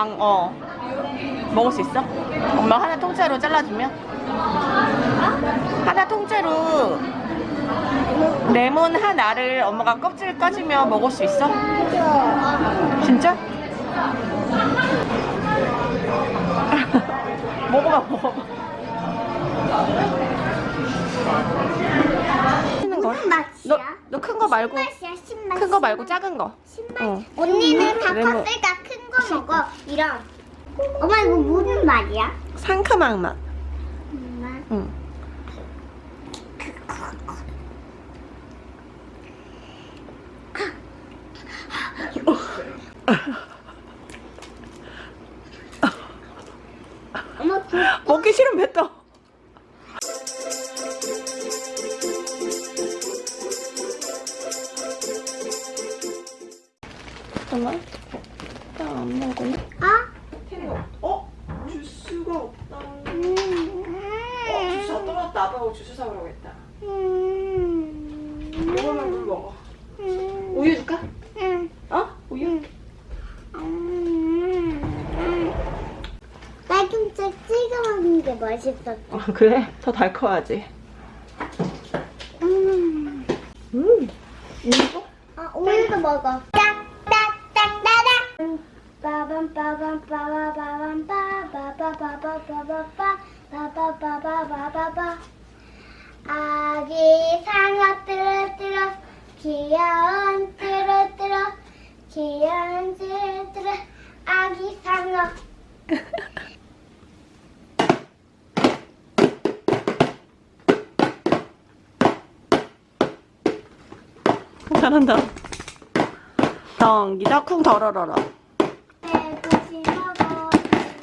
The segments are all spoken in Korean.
앙, 어. 먹을 수 있어? 엄마 하나 통째로 잘라주면? 하나 통째로 레몬 하나를 엄마가 껍질 까주면 먹을 수 있어? 진짜? 먹어봐, 먹어봐. 거. 맛이야? 너 큰 거 말고 큰 거 말고 작은 거. 신맛 어. 언니는 다 레몬. 컸으니 까큰거 먹어 이런 엄마 이거 무슨 말이야? 상큼한 맛. 엄마 응. 엄마 그 먹기 싫으면 뱉어. 나안 먹을래? 아? 어? 주스가 없다. 음. 주스 다 떨어졌다. 아빠가 주스 사오라고 했다. 음. 먹으면 물 먹어. 음. 우유 줄까? 음. 어? 우유? 찍어 먹는 게 맛있었어. 아 그래? 더 달커하지. 음. 음. 이거? 아, 오늘도 먹어. 아기 상어 뚜루뚜루 귀여운 뚜루뚜루 귀여운 뚜루뚜루 아기 상어 잘한다. 덩기다 쿵 덜어러러. 배 고시 먹어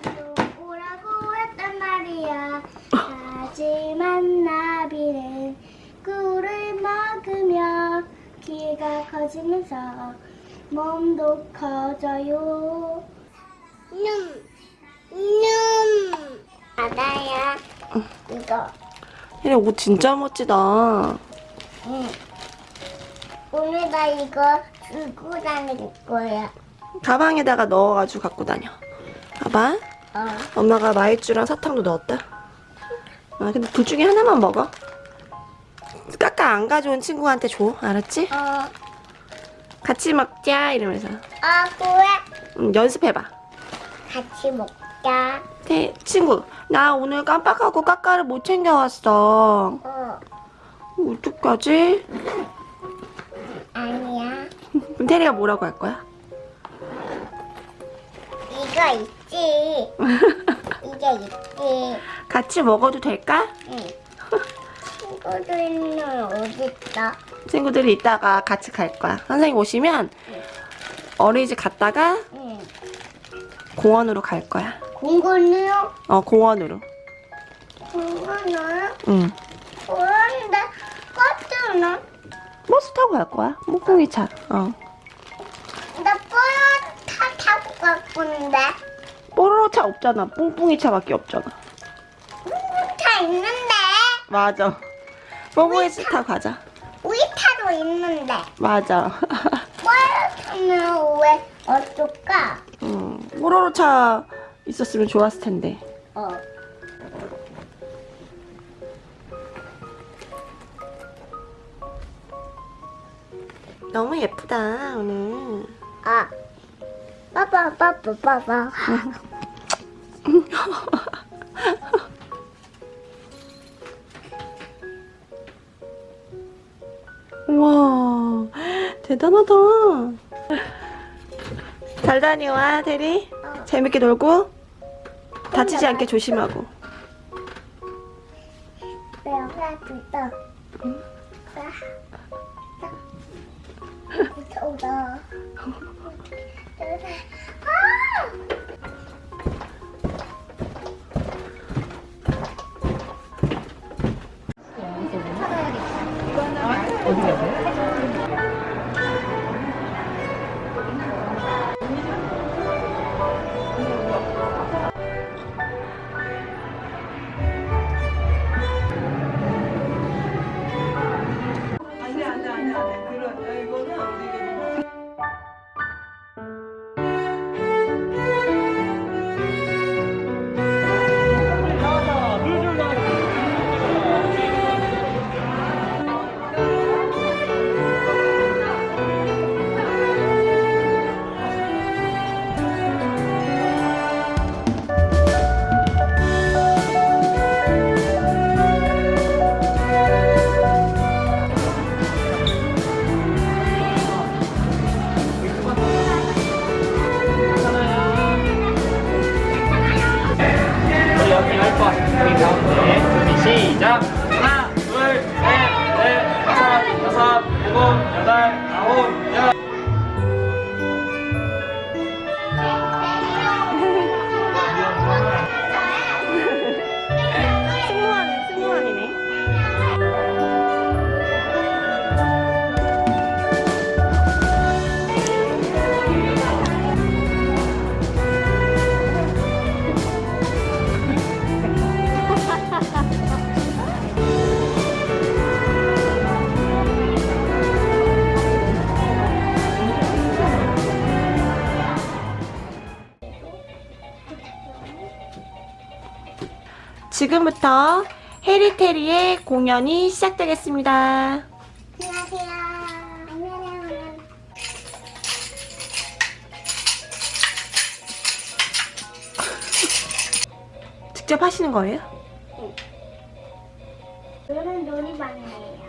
좀 오라고 했단 말이야. 하지만 나비는 꿀을 먹으며 키가 커지면서 몸도 커져요. 눔, 눔 바다야 이거. 얘네 옷 진짜 멋지다. 응. 오늘 나 이거 들고 다닐 거야 가방에다가 넣어가지고 갖고 다녀. 봐봐. 어. 엄마가 마이쮸랑 사탕도 넣었다. 아, 근데 둘 중에 하나만 먹어. 까까 안 가져온 친구한테 줘. 알았지? 어. 같이 먹자. 이러면서. 아, 그래? 음, 연습해봐. 같이 먹자. 태, 친구, 나 오늘 깜빡하고 까까를 못 챙겨왔어. 어. 어떡하지? 아니야. 그럼 태리가 뭐라고 할 거야? 이거 있지. 이게 있지. 같이 먹어도 될까? 응. 친구들은 어디 있어? 친구들이 이따가 같이 갈 거야. 선생님 오시면 어린이집 갔다가 응. 공원으로 갈 거야. 공군이요? 어, 공원으로. 공군이요? 응. 그런데 버스는? 버스 타고 갈 거야. 몽둥이 차. 어. 나 버스 타 타고 갈 건데. 뽀로로 차 없잖아. 뿡뿡이 차밖에 없잖아. 차 있는데. 맞아. 차 타고 가자. 우리 차도 있는데. 맞아. 타면 왜 어떨까? 음, 뽀로로 차 있었으면 좋았을 텐데. 어. 너무 예쁘다, 오늘. 아. 빠빠 빠빠 빠빠. 우와, 대단하다. 잘 다녀와, 대리. 재밌게 놀고. 다치지 않게 조심하고. 내가 불다. 무서워. 아! 지금부터 해리테리의 공연이 시작되겠습니다. 안녕하세요. 안녕하세요. 직접 하시는 거예요? 저는 놀이방이에요.